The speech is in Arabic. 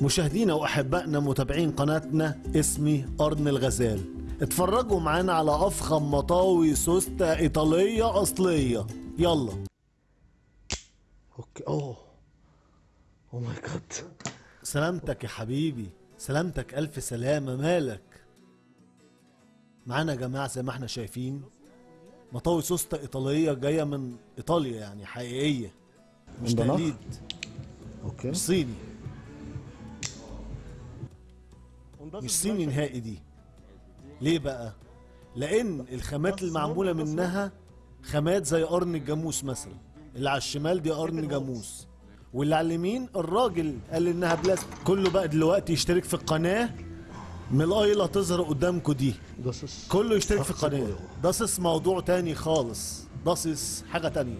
مشاهدينا وأحبائنا متابعين قناتنا اسمي قرن الغزال. اتفرجوا معانا على أفخم مطاوي سوسته إيطالية أصلية. يلا. okay. أوه. oh my god سلامتك يا حبيبي. سلامتك ألف سلامة. مالك؟ معانا يا جماعة زي ما إحنا شايفين. مطاوي سوسته إيطالية جاية من إيطاليا يعني حقيقية. مش؟ تقليد. okay. مش صيني. مش صيني نهائي دي. ليه بقى؟ لأن الخامات المعمولة منها خامات زي قرن الجاموس مثلا. اللي على الشمال دي قرن جاموس. واللي على اليمين الراجل قال إنها بلاستيك كله بقى دلوقتي يشترك في القناة. من ال i اللي هتظهر قدامكم دي. كله يشترك في القناة. داسس موضوع تاني خالص. داسس حاجة تانية.